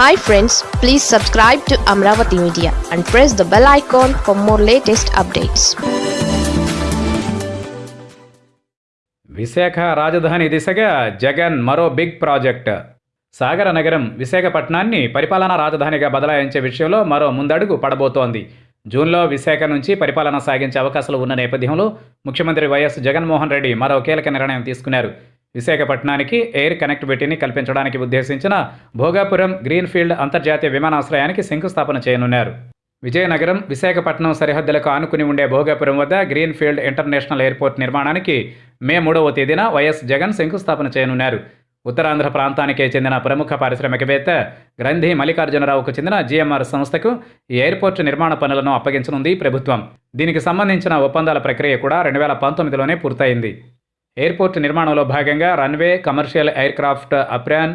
Hi friends please subscribe to Amaravati media and press the bell icon for more latest updates Visakha రాజధాని దిశగా జగన్ మరో big project సాగర నగరం విశాఖపట్నాన్ని పరిపాలనా రాజధానిగా బదలాయించే విషయంలో మరో ముందడుగు పడబోతోంది. జూన్లో విశాఖ నుంచి పరిపాలన సాగించే అవకాశాలు ఉన్న నేపథ్యంలో ముఖ్యమంత్రి వైఎస్ జగన్మోహన్ రెడ్డి మరో కీలక నిర్ణయం తీసుకున్నారు. విశాఖపట్నానికి ఎయిర్ కనెక్టివిటీని కల్పించడానికి ఉద్దేశించిన భోగాపురం గ్రీన్ఫీల్డ్ అంతర్జాతీయ విమానాశ్రయానికి శంకుస్థాపన చేయనున్నారు. విజయనగరం విశాఖపట్నం సరిహద్దులకు ఆనుకుని ఉండే భోగాపురం వద్ద గ్రీన్ఫీల్డ్ ఇంటర్నేషనల్ ఎయిర్పోర్ట్ నిర్మాణానికి మే మూడవ తేదీన వైఎస్ జగన్ శంకుస్థాపన చేయనున్నారు. ఉత్తరాంధ్ర ప్రాంతానికే చెందిన ప్రముఖ పారిశ్రామికవేత్త గ్రంథి మల్లికార్జునరావుకు చెందిన జీఎంఆర్ సంస్థకు ఈ ఎయిర్పోర్టు నిర్మాణ పనులను అప్పగించనుంది ప్రభుత్వం. దీనికి సంబంధించిన ఒప్పందాల ప్రక్రియ కూడా రెండు వేల పంతొమ్మిదిలోనే పూర్తయింది. ఎయిర్పోర్ట్ నిర్మాణంలో భాగంగా runway commercial aircraft apron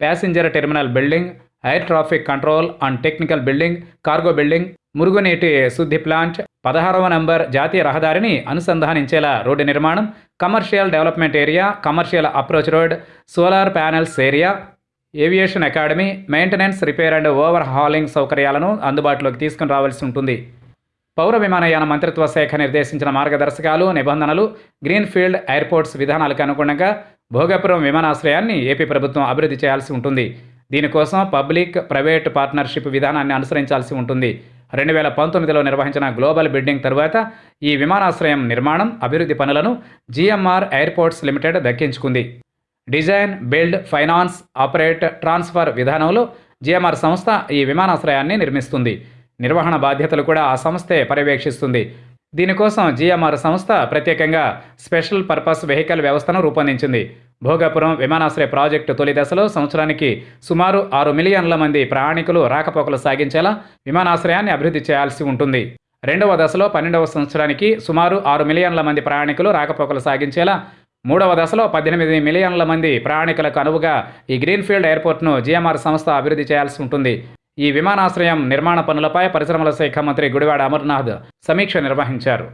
passenger terminal building air traffic control and technical building cargo building మురుగునీటి శుద్ధి ప్లాంట్ పదహారవ నంబర్ జాతీయ రహదారిని అనుసంధానించేలా రోడ్డు నిర్మాణం commercial development area commercial approach road solar panels area aviation academy maintenance repair and overhauling సౌకర్యాలను అందుబాటులోకి తీసుకుని రావాల్సి ఉంటుంది. పౌర విమానయాన మంత్రిత్వ శాఖ నిర్దేశించిన మార్గదర్శకాలు నిబంధనలు గ్రీన్ఫీల్డ్ ఎయిర్పోర్ట్స్ విధానాలకు అనుగుణంగా భోగాపురం విమానాశ్రయాన్ని ఏపీ ప్రభుత్వం అభివృద్ధి చేయాల్సి ఉంటుంది. దీనికోసం పబ్లిక్ ప్రైవేట్ పార్ట్నర్షిప్ విధానాన్ని అనుసరించాల్సి ఉంటుంది. రెండు వేల పంతొమ్మిదిలో నిర్వహించిన గ్లోబల్ బిడ్డింగ్ తరువాత ఈ విమానాశ్రయం నిర్మాణం అభివృద్ధి పనులను జిఎంఆర్ ఎయిర్పోర్ట్స్ లిమిటెడ్ దక్కించుకుంది. Design build finance operate transfer విధానంలో జిఎంఆర్ సంస్థ ఈ విమానాశ్రయాన్ని నిర్మిస్తుంది. నిర్వహణ బాధ్యతలు కూడా ఆ సంస్థే పర్యవేక్షిస్తుంది. దీనికోసం జిఎంఆర్ సంస్థ ప్రత్యేకంగా స్పెషల్ పర్పస్ వెహికల్ వ్యవస్థను రూపొందించింది. భోగాపురం విమానాశ్రయ ప్రాజెక్టు తొలి దశలో సంవత్సరానికి సుమారు ఆరు మిలియన్ల మంది ప్రయాణికులు రాకపోకలు సాగించేలా విమానాశ్రయాన్ని అభివృద్ధి చేయాల్సి ఉంటుంది. రెండవ దశలో పన్నెండవ సంవత్సరానికి సుమారు ఆరు మిలియన్ల మంది ప్రయాణికులు రాకపోకలు సాగించేలా మూడవ దశలో పద్దెనిమిది మిలియన్ల మంది ప్రయాణికులకు అనువుగా ఈ గ్రీన్ఫీల్డ్ ఎయిర్పోర్ట్ను జిఎంఆర్ సంస్థ అభివృద్ధి చేయాల్సి ఉంటుంది. ఈ విమానాశ్రయం నిర్మాణ పనులపై పరిశ్రమల శాఖ మంత్రి గుడివాడ అమర్నాథ్ సమీక్ష నిర్వహించారు.